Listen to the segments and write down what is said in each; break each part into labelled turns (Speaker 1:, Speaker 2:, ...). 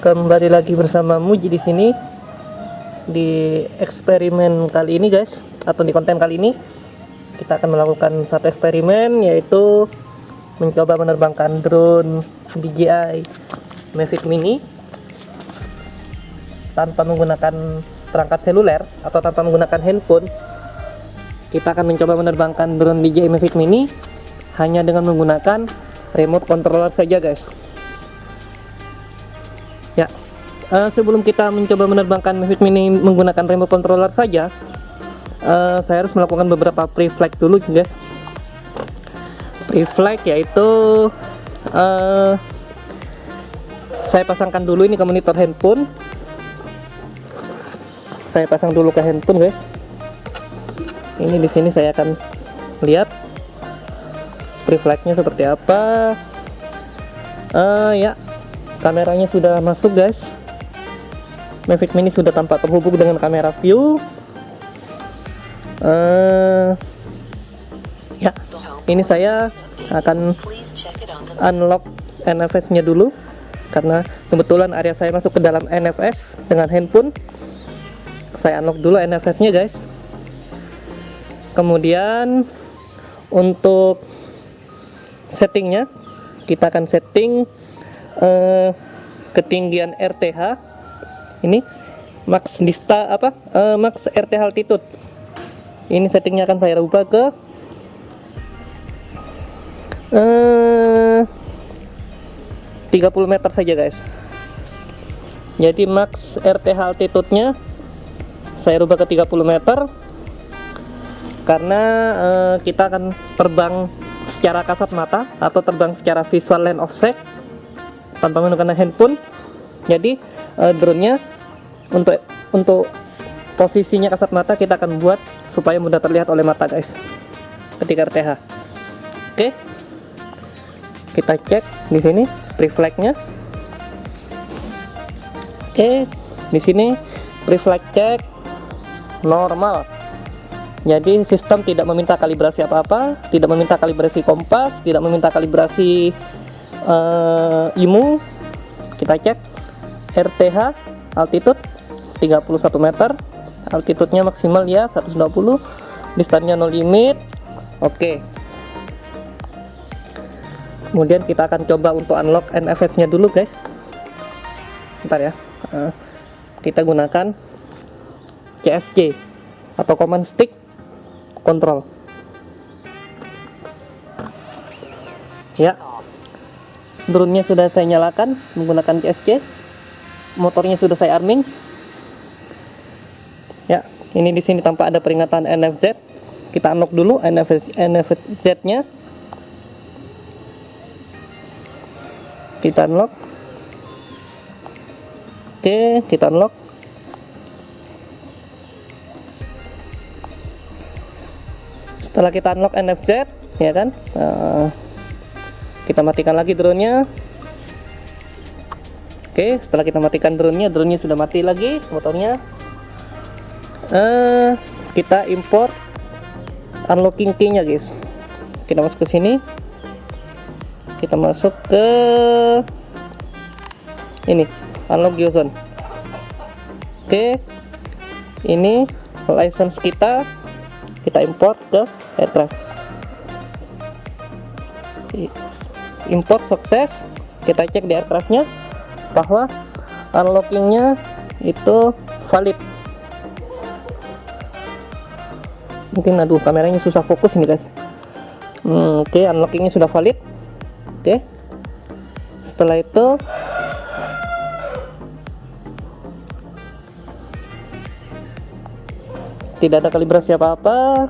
Speaker 1: kembali lagi bersama Muji di sini. Di eksperimen kali ini guys atau di konten kali ini kita akan melakukan satu eksperimen yaitu mencoba menerbangkan drone DJI Mavic Mini tanpa menggunakan perangkat seluler atau tanpa menggunakan handphone. Kita akan mencoba menerbangkan drone DJI Mavic Mini hanya dengan menggunakan remote controller saja guys Ya, uh, sebelum kita mencoba menerbangkan Mavic Mini menggunakan remote controller saja, uh, saya harus melakukan beberapa pre-flight dulu, guys. Pre-flight yaitu uh, saya pasangkan dulu ini ke monitor handphone. Saya pasang dulu ke handphone, guys. Ini di sini saya akan lihat pre-flightnya seperti apa. Uh, ya, kameranya sudah masuk guys. Mavic Mini sudah tampak terhubung dengan kamera view. Uh, ya ini saya akan unlock NFS nya dulu karena kebetulan area saya masuk ke dalam NFS dengan handphone. Saya unlock dulu NFS nya guys. Kemudian untuk settingnya kita akan setting uh, ketinggian RTH ini max dista apa? Uh, max RTH altitude. Ini settingnya akan saya rubah ke uh, 30 meter saja guys. Jadi max RTH altitude nya saya rubah ke 30 meter karena uh, kita akan terbang secara kasat mata atau terbang secara visual line of sight tanpa menggunakan handphone. Jadi uh, drone-nya untuk untuk posisinya kasat mata kita akan buat supaya mudah terlihat oleh mata guys. Ketika RTH oke. Kita cek di sini reflect-nya oke. Di sini reflect cek normal. Jadi sistem tidak meminta kalibrasi apa-apa tidak meminta kalibrasi kompas tidak meminta kalibrasi uh, IMU kita cek. RTH altitude 31 meter. Altitude-nya maksimal ya 120 distansinya no limit. Oke. Okay. kemudian kita akan coba untuk unlock NFS nya dulu guys. Sebentar ya. Uh, kita gunakan CSC atau command stick control. Ya drone-nya sudah saya nyalakan menggunakan CSC motornya sudah saya arming. Ya ini di sini tampak ada peringatan NFZ kita unlock dulu NFZ, NFZ nya kita unlock. Oke kita unlock. Setelah kita unlock NFZ ya kan? Uh, kita matikan lagi drone-nya. Oke setelah kita matikan drone-nya drone-nya sudah mati lagi motornya. Uh, kita import unlocking key nya guys. Kita masuk ke sini. Kita masuk ke ini unlock geozone. Oke ini license kita. Kita import ke aircraft import sukses kita cek di aircraftnya bahwa unlockingnya itu valid. Mungkin aduh kameranya susah fokus nih guys. Hmm, oke okay, unlockingnya sudah valid. Oke. Okay. setelah itu tidak ada kalibrasi apa-apa.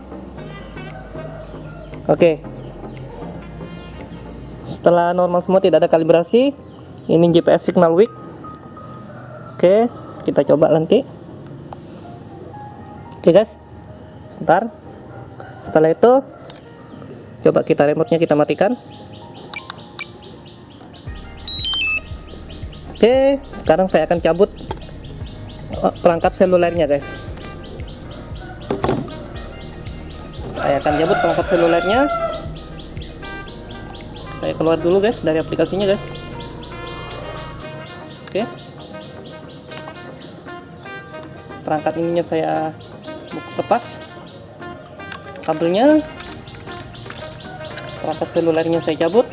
Speaker 1: Oke. okay setelah normal semua tidak ada kalibrasi ini GPS signal weak oke kita coba nanti. Oke guys. Sebentar. Setelah itu coba kita remote nya kita matikan. Oke sekarang saya akan cabut oh, perangkat selulernya guys. Saya akan cabut perangkat selulernya saya keluar dulu guys dari aplikasinya guys. Oke. Perangkat ininya saya buka lepas. Kabelnya. Perangkat selulernya saya cabut.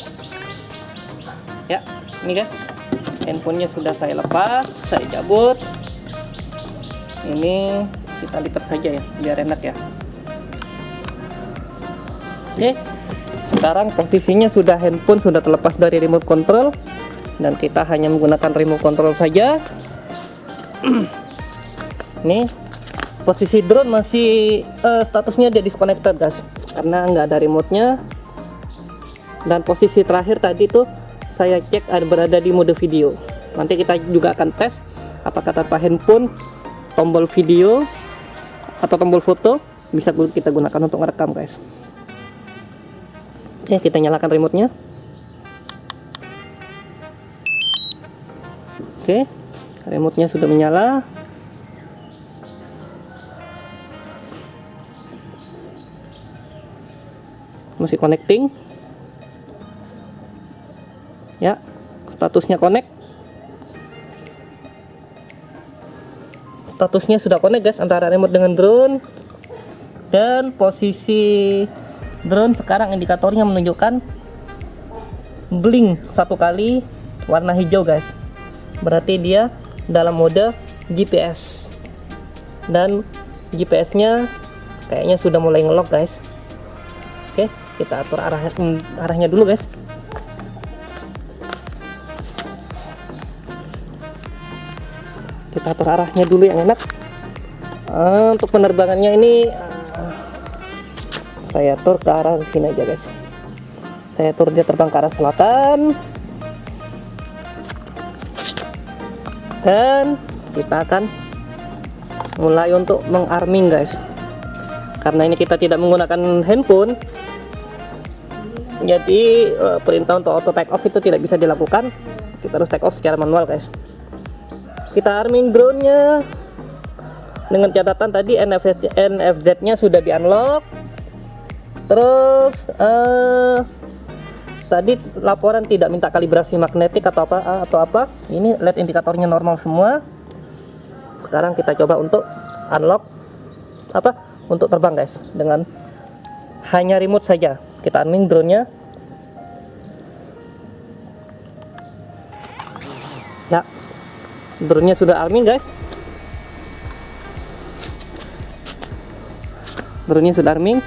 Speaker 1: Ya ini guys. Handphonenya sudah saya lepas saya cabut. Ini kita lipat saja ya biar enak ya. Oke sekarang posisinya sudah handphone sudah terlepas dari remote control. Dan kita hanya menggunakan remote control saja. Ini posisi drone masih uh, statusnya dia disconnected guys. Karena nggak ada remote nya dan posisi terakhir tadi tuh saya cek ada berada di mode video. Nanti kita juga akan tes apakah tanpa handphone tombol video atau tombol foto bisa kita gunakan untuk merekam guys oke kita nyalakan remote nya oke remote nya sudah menyala. Masih connecting. Ya statusnya connect. Statusnya sudah connect guys antara remote dengan drone. Dan posisi drone sekarang indikatornya menunjukkan blink satu kali warna hijau guys. Berarti dia dalam mode GPS dan GPS nya kayaknya sudah mulai ngelok guys. Oke kita atur arahnya arahnya dulu guys. Kita atur arahnya dulu yang enak. Uh, untuk penerbangannya ini saya atur ke arah sini aja guys. Saya atur dia terbang ke arah selatan. Dan kita akan mulai untuk mengarming guys. Karena ini kita tidak menggunakan handphone. Jadi uh, perintah untuk auto take off itu tidak bisa dilakukan. Kita harus take off secara manual guys. Kita arming drone nya dengan catatan tadi NFZ, NFZ nya sudah di unlock terus uh, tadi laporan tidak minta kalibrasi magnetik atau apa atau apa. Ini LED indikatornya normal semua. Sekarang kita coba untuk unlock apa untuk terbang guys. Dengan hanya remote saja. Kita arming drone nya ya. Drone-nya sudah arming guys. Drone-nya sudah arming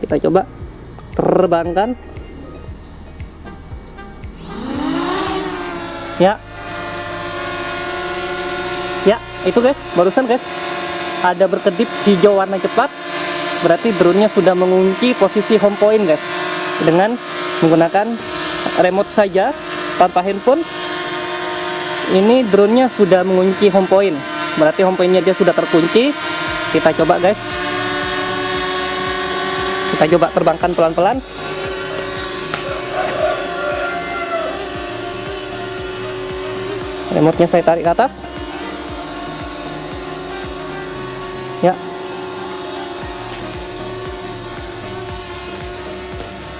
Speaker 1: kita coba terbangkan. Ya. Ya itu guys barusan guys ada berkedip hijau warna cepat. Berarti drone-nya sudah mengunci posisi home point guys. Dengan menggunakan remote saja tanpa handphone ini drone-nya sudah mengunci home point. Berarti home point-nya dia sudah terkunci. Kita coba guys kita coba terbangkan pelan-pelan. Remote-nya saya tarik ke atas. Ya.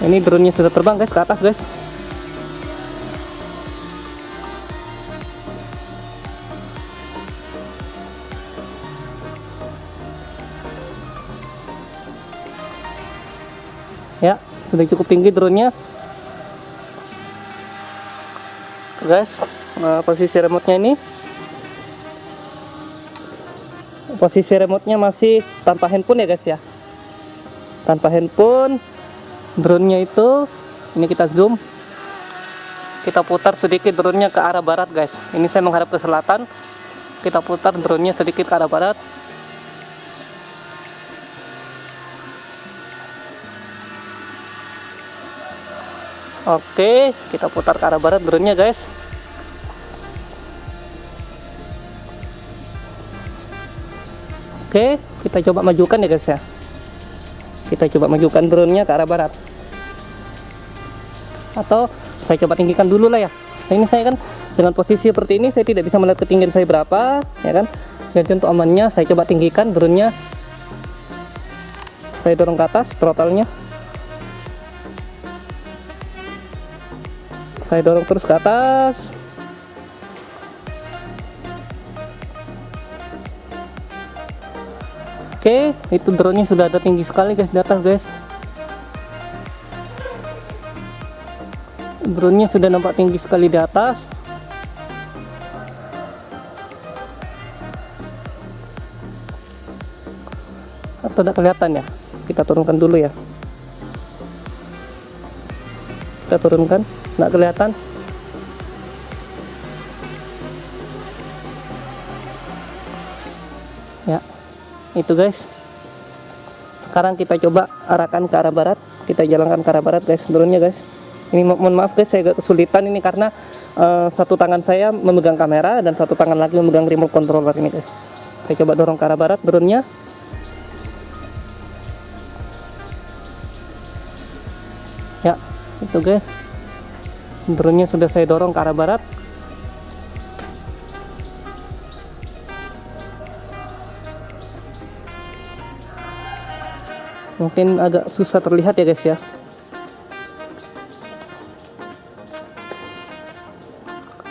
Speaker 1: Ini drone-nya sudah terbang guys ke atas guys ya sudah cukup tinggi drone-nya guys nah, posisi remote-nya ini. Posisi remote-nya masih tanpa handphone ya guys ya. Tanpa handphone drone-nya itu ini kita zoom. Kita putar sedikit drone-nya ke arah barat guys. Ini saya menghadap ke selatan. Kita putar drone-nya sedikit ke arah barat Oke, kita putar ke arah barat drone-nya, guys. Oke, kita coba majukan ya, guys ya. Kita coba majukan drone-nya ke arah barat. Atau saya coba tinggikan dulu lah ya. Nah, ini saya kan dengan posisi seperti ini saya tidak bisa melihat ketinggian saya berapa, ya kan? Jadi untuk amannya saya coba tinggikan drone-nya. Saya dorong ke atas throttle-nya. Saya dorong terus ke atas Oke, itu drone-nya sudah ada tinggi sekali guys di atas guys. Drone-nya sudah nampak tinggi sekali di atas. Atau tidak kelihatan ya? Kita turunkan dulu ya. Kita turunkan, tidak kelihatan. Ya, itu guys. Sekarang kita coba arahkan ke arah barat. Kita jalankan ke arah barat guys drone-nya guys. Ini mo mohon maaf guys saya agak kesulitan ini karena uh, satu tangan saya memegang kamera dan satu tangan lagi memegang remote controller ini guys. Saya coba dorong ke arah barat drone-nya ya itu guys. Drone-nya sudah saya dorong ke arah barat. Mungkin agak susah terlihat ya guys ya.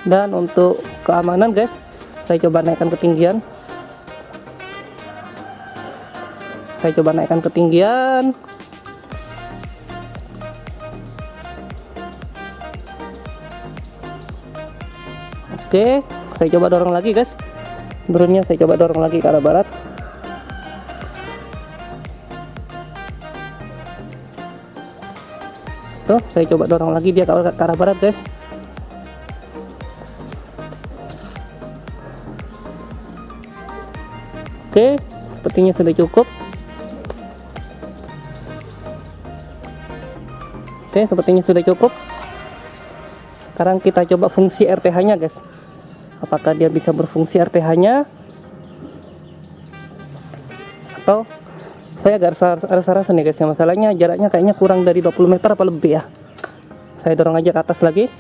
Speaker 1: Dan untuk keamanan guys saya coba naikkan ketinggian. Saya coba naikkan ketinggian oke saya coba dorong lagi guys. Drone nya saya coba dorong lagi ke arah barat. Tuh saya coba dorong lagi dia ke arah barat guys. Oke sepertinya sudah cukup. Oke sepertinya sudah cukup sekarang kita coba fungsi RTH nya guys. Apakah dia bisa berfungsi RTH nya atau saya agak rasa-rasa nih guys ya masalahnya jaraknya kayaknya kurang dari 20 meter apa lebih ya? Saya dorong aja ke atas lagi.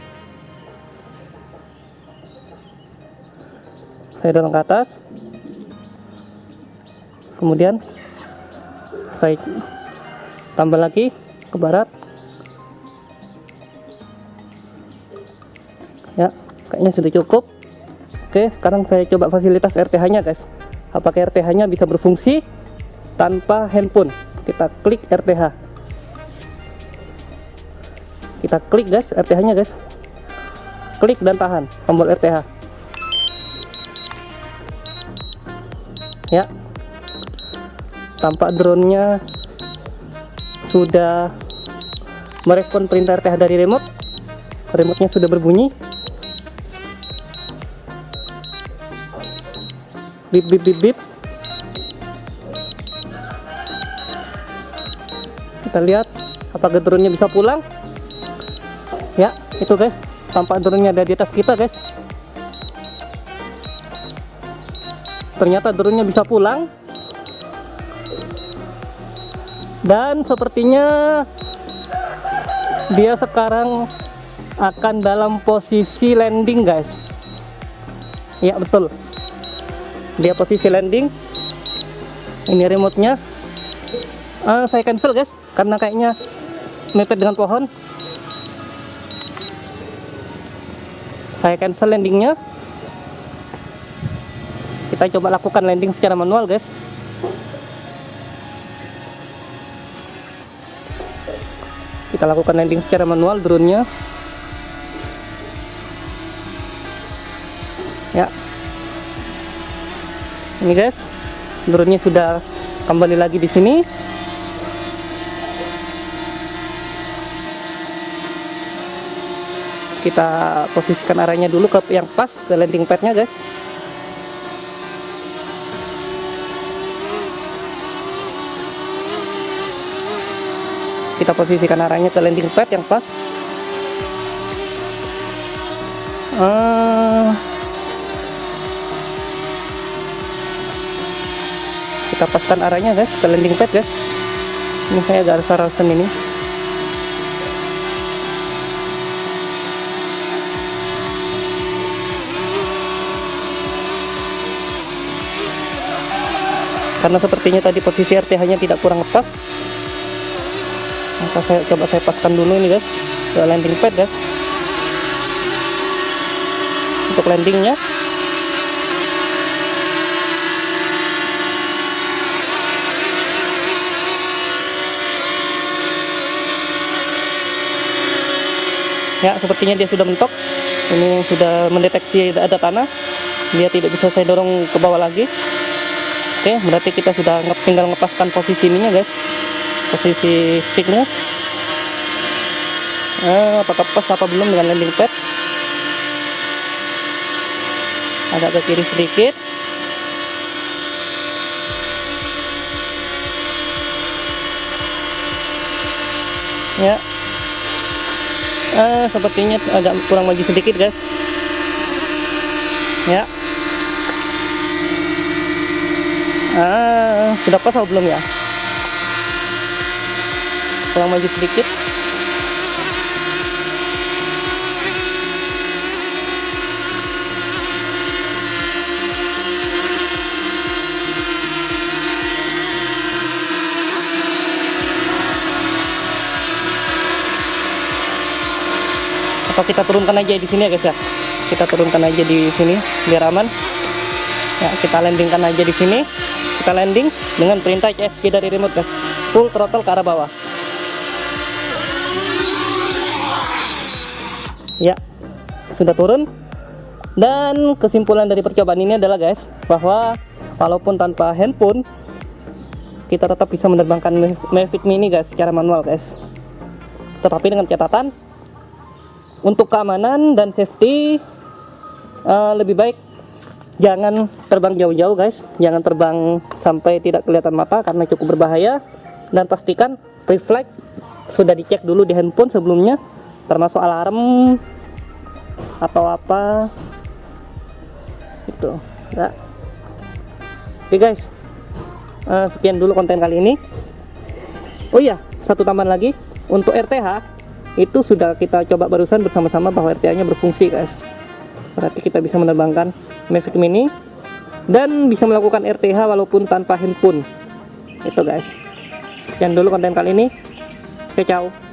Speaker 1: Saya dorong ke atas. Kemudian saya tambah lagi ke barat ya kayaknya sudah cukup. Oke sekarang saya coba fasilitas RTH nya guys. Apakah RTH nya bisa berfungsi tanpa handphone? Kita klik RTH kita klik guys RTH nya guys. Klik dan tahan tombol RTH ya. Tampak drone nya sudah merespon perintah RTH dari remote. Remote nya sudah berbunyi bip bip bip bip. Kita lihat apakah drone-nya bisa pulang. Ya itu guys. Tampak drone-nya ada di atas kita guys. Ternyata drone-nya bisa pulang. Dan sepertinya dia sekarang akan dalam posisi landing guys. Ya betul dia posisi landing. Ini remote nya uh, saya cancel guys karena kayaknya mepet dengan pohon. Saya cancel landingnya. Kita coba lakukan landing secara manual guys. Kita lakukan landing secara manual drone-nya. ya ini guys drone-nya sudah kembali lagi di sini. Kita posisikan arahnya dulu ke yang pas ke landing padnya guys. Kita posisikan arahnya ke landing pad yang pas. Uh, kita paskan arahnya guys ke landing pad guys. Ini saya agak rasa-rasan ini. Karena sepertinya tadi posisi RTH nya tidak kurang pas maka saya coba saya paskan dulu ini guys ke landing pad guys. Untuk landingnya ya sepertinya dia sudah mentok. Ini sudah mendeteksi ada tanah. Dia tidak bisa saya dorong ke bawah lagi. Oke berarti kita sudah tinggal ngepaskan posisi ininya guys. Posisi sticknya. Eh, apakah pas apa belum dengan landing pad? Agak ke kiri sedikit. Ya eh, sepertinya agak kurang maju sedikit guys. Ya. Ah sudah pas atau belum ya? Kurang maju sedikit atau kita turunkan aja di sini ya guys ya? Kita turunkan aja di sini biar aman. Ya kita landingkan aja di sini. Kita landing dengan perintah CSG dari remote guys. Full throttle ke arah bawah. Ya sudah turun. Dan kesimpulan dari percobaan ini adalah guys bahwa walaupun tanpa handphone kita tetap bisa menerbangkan Mavic Mini guys secara manual guys. Tetapi dengan catatan untuk keamanan dan safety uh, lebih baik jangan terbang jauh-jauh guys. Jangan terbang sampai tidak kelihatan mata karena cukup berbahaya. Dan pastikan reflect sudah dicek dulu di handphone sebelumnya termasuk alarm atau apa. Itu ya. Oke guys. Uh, sekian dulu konten kali ini. Oh iya satu tambahan lagi. Untuk RTH itu sudah kita coba barusan bersama-sama bahwa RTA nya berfungsi guys. Berarti kita bisa menerbangkan Mavic Mini dan bisa melakukan RTH walaupun tanpa handphone. Itu guys. Sekian dulu konten kali ini. Ciao ciao